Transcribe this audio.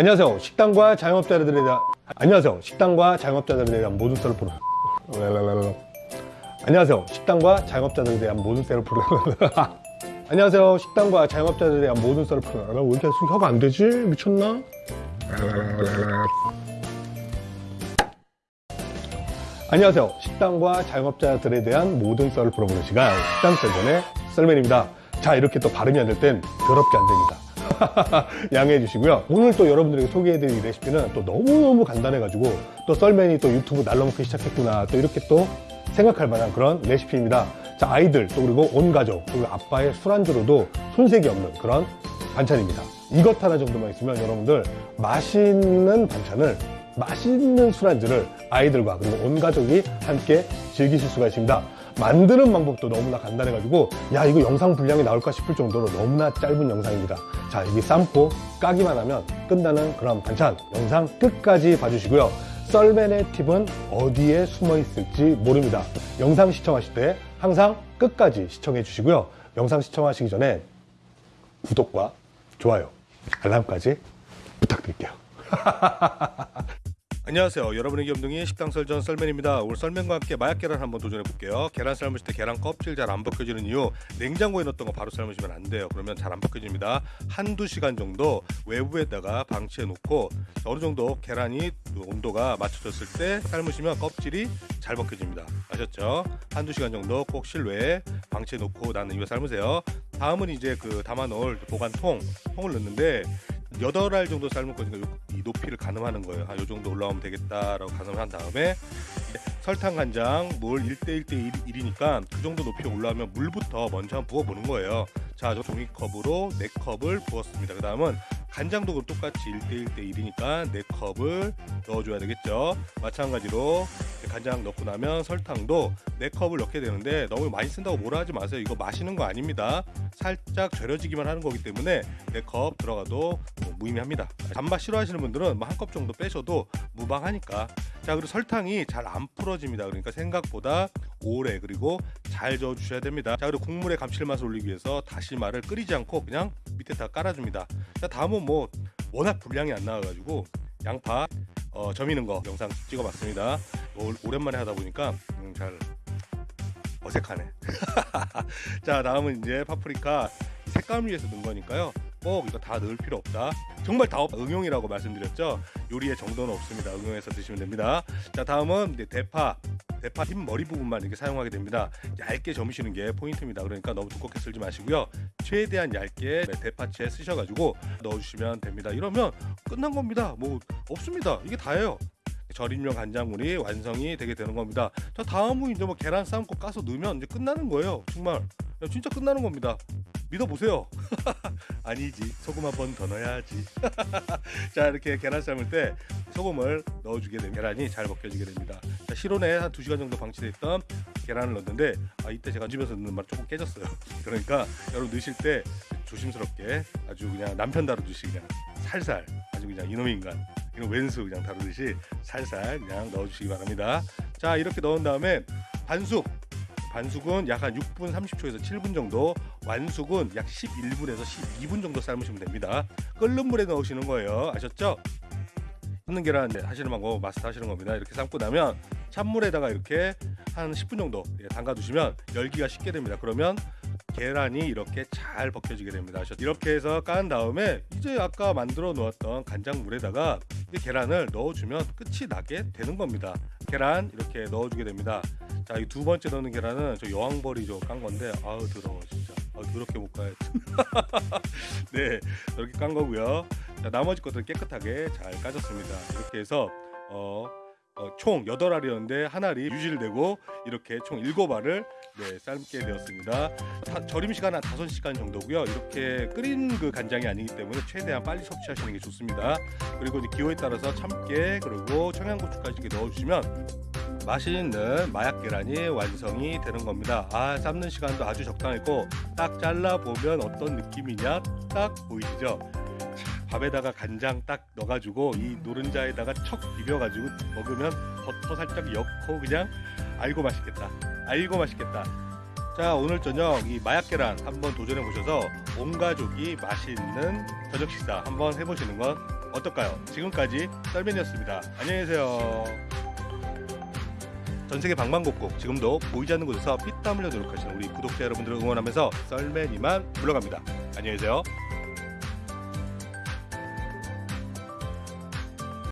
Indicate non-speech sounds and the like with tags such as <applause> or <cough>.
안녕하세요. 식당과 자영업자들에 대한 안녕하세요. 식당과 자영업자들에 대한 모든 썰을 풀어. 안녕하세요. 식당과 자영업자들에 대한 모든 썰을 풀어. <laughs> 안녕하세요. 식당과 자영업자들에 대한 모든 썰을 풀어. 왜 이렇게 혀가 안 되지? 미쳤나? 안녕하세요. 식당과 자영업자들에 대한 모든 썰을 풀어보는 시간 식당 썰전의 썰맨입니다. 자 이렇게 또 발음이 안 될 땐 더럽게 안 됩니다. <laughs> 양해해 주시고요. 오늘 또 여러분들에게 소개해드릴 레시피는 또 너무너무 간단해가지고 또 썰맨이 또 유튜브 날라먹기 시작했구나 또 이렇게 또 생각할 만한 그런 레시피입니다. 자 아이들 또 그리고 온 가족 그리고 아빠의 술안주로도 손색이 없는 그런 반찬입니다. 이것 하나 정도만 있으면 여러분들 맛있는 반찬을 맛있는 술안주를 아이들과 그리고 온 가족이 함께 즐기실 수가 있습니다. 만드는 방법도 너무나 간단해가지고 야 이거 영상 분량이 나올까 싶을 정도로 너무나 짧은 영상입니다. 자 여기 삶고 까기만 하면 끝나는 그런 반찬 영상 끝까지 봐주시고요. 썰맨의 팁은 어디에 숨어 있을지 모릅니다. 영상 시청하실 때 항상 끝까지 시청해 주시고요. 영상 시청하시기 전에 구독과 좋아요, 알람까지 부탁드릴게요. <laughs> 안녕하세요. 여러분의 겸둥이 식당 썰전 썰맨입니다. 오늘 썰맨과 함께 마약 계란 한번 도전해 볼게요. 계란 삶으실 때 계란 껍질 잘 안 벗겨지는 이유 냉장고에 넣었던 거 바로 삶으시면 안 돼요. 그러면 잘 안 벗겨집니다. 한두 시간 정도 외부에다가 방치해 놓고 어느 정도 계란이 온도가 맞춰졌을 때 삶으시면 껍질이 잘 벗겨집니다. 아셨죠? 한두 시간 정도 꼭 실외에 방치해 놓고 난 이후에 삶으세요. 다음은 이제 그 담아 넣을 보관통 통을 넣는데 여덟 알 정도 삶을 거니까 요- 이 높이를 가늠하는 거예요. 한요 정도 올라오면 되겠다라고 가늠한 다음에 설탕, 간장, 물 1대 1대 1이니까 그 정도 높이 올라오면 물부터 먼저 한번 부어 보는 거예요. 자, 저 종이컵으로 4컵을 부었습니다. 그 다음은 간장도 똑같이 1대 1대 1이니까 4컵을 넣어줘야 되겠죠. 마찬가지로 간장 넣고 나면 설탕도 4컵을 넣게 되는데 너무 많이 쓴다고 뭐라 하지 마세요. 이거 마시는 거 아닙니다. 살짝 절여지기만 하는 거기 때문에 4컵 들어가도 뭐 무의미합니다. 단맛 싫어하시는 분들은 뭐 한 컵 정도 빼셔도 무방하니까. 자 그리고 설탕이 잘 안 풀어집니다. 그러니까 생각보다 오래 그리고 잘 저어 주셔야 됩니다. 자 그리고 국물의 감칠맛을 올리기 위해서 다시마를 끓이지 않고 그냥 밑에 다 깔아줍니다. 자 다음은 뭐 워낙 분량이 안 나와가지고 양파 어, 점이는 거 영상 찍어봤습니다. 오- 오랜만에 하다 보니까 음, 잘 어색하네. <laughs> 자 다음은 이제 파프리카 색감을 위해서 넣은 거니까요. 꼭 이거 다 넣을 필요 없다. 정말 다 없- 응용이라고 말씀드렸죠. 요리의 정도는 없습니다. 응용해서 드시면 됩니다. 자 다음은 이제 대파. 대파 흰 머리 부분만 이렇게 사용하게 됩니다. 얇게 점으시는 게 포인트입니다. 그러니까 너무 두껍게 쓸지 마시고요. 최대한 얇게 대파채 쓰셔가지고 넣어주시면 됩니다. 이러면 끝난 겁니다. 뭐 없습니다. 이게 다예요. 절임용 간장물이 완성이 되게 되는 겁니다. 자 다음은 이제 뭐 계란 삶고 까서 넣으면 이제 끝나는 거예요. 정말 야, 진짜 끝나는 겁니다. 믿어보세요. <laughs> 아니지 소금 한 번 더 넣어야지. <laughs> 자 이렇게 계란 삶을 때 소금을 넣어주게 되면 계란이 잘 벗겨지게 됩니다. 자, 실온에 한 2시간 정도 방치됐던 계란을 넣었는데 아, 이때 제가 집에서 넣는 말 조금 깨졌어요. <laughs> 그러니까 여러분 넣으실 때 조심스럽게 아주 그냥 남편 다루듯이 그냥 살살 아주 그냥 이놈의 인간 이런 왼수 그냥 다루듯이 살살 그냥 넣어주시기 바랍니다. 자 이렇게 넣은 다음에 반숙 반숙은 약 한 6분 30초에서 7분 정도 완숙은 약 11분에서 12분 정도 삶으시면 됩니다. 끓는 물에 넣으시는 거예요. 아셨죠? 삶는 계란 하시는 방법 마스터 하시는 겁니다. 이렇게 삶고 나면 찬물에다가 이렇게 한 10분 정도 예, 담가 두시면 열기가 식게 됩니다. 그러면 계란이 이렇게 잘 벗겨지게 됩니다. 이렇게 해서 깐 다음에 이제 아까 만들어 놓았던 간장물에다가 이 계란을 넣어주면 끝이 나게 되는 겁니다. 계란 이렇게 넣어주게 됩니다. 자, 이 두 번째 넣는 계란은 저 여왕벌이 좀깐 건데 아우 더러워 진짜. 아, 그렇게 못 가야지. <laughs> 네, 이렇게 깐 거고요. 자, 나머지 것들 깨끗하게 잘 까졌습니다. 이렇게 해서 어, 어, 총 8알이었는데 한 알이 유실되고 이렇게 총 7알을 네, 삶게 되었습니다. 사- 절임 시간 한 5시간 정도고요. 이렇게 끓인 그 간장이 아니기 때문에 최대한 빨리 섭취하시는 게 좋습니다. 그리고 이제 기호에 따라서 참깨 그리고 청양고추까지 이렇게 넣어주시면 맛있는 마약 계란이 완성이 되는 겁니다. 아 삶는 시간도 아주 적당했고 딱 잘라 보면 어떤 느낌이냐 딱 보이시죠? 자, 밥에다가 간장 딱 넣어가지고 이 노른자에다가 척 비벼가지고 먹으면 버터 살짝 넣고 그냥 알고 맛있겠다. 알고 맛있겠다. 자 오늘 저녁 이 마약 계란 한번 도전해 보셔서 온 가족이 맛있는 저녁 식사 한번 해보시는 건 어떨까요? 지금까지 썰맨이었습니다. 안녕히 계세요. 전 세계 방방곡곡 지금도 보이지 않는 곳에서 피땀 흘려 노력하시는 우리 구독자 여러분들을 응원하면서 썰맨이만 물러갑니다. 안녕히 계세요.